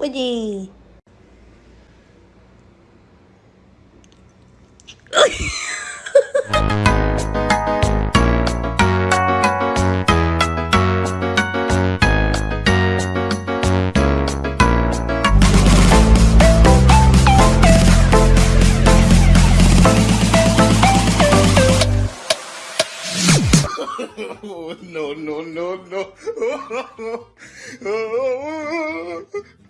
cái gì oh, no, no, no, no.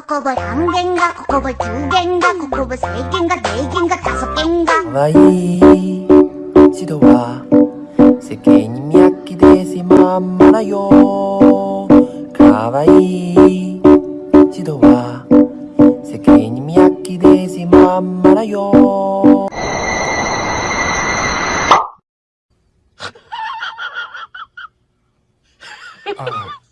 ここぼ半減がここぼ10がここぼ制限が低減が多素減が可愛い白は世間にきまんまよいは世間にきまんまよあ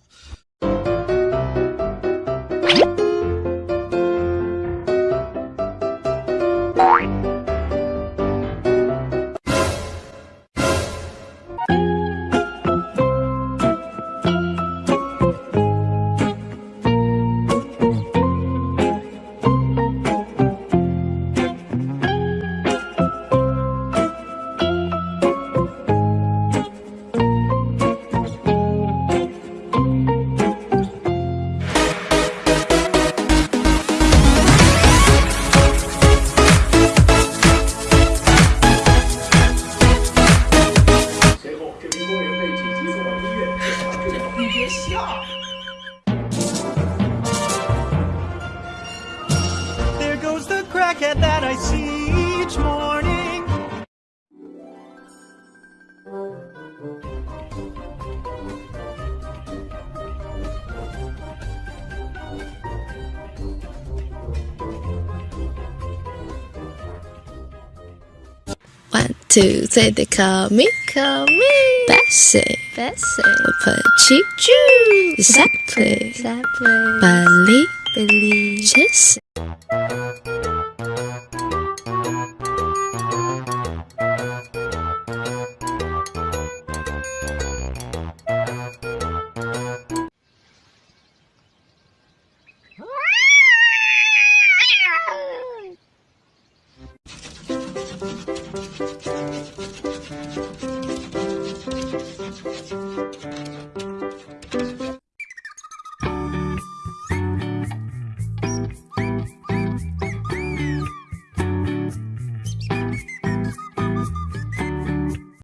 the crackhead that I see each morning. One, two, three, they call me, call me Bessie, Bessie. Petit Jew, exactly, exactly. Billy, Billy, Jesse.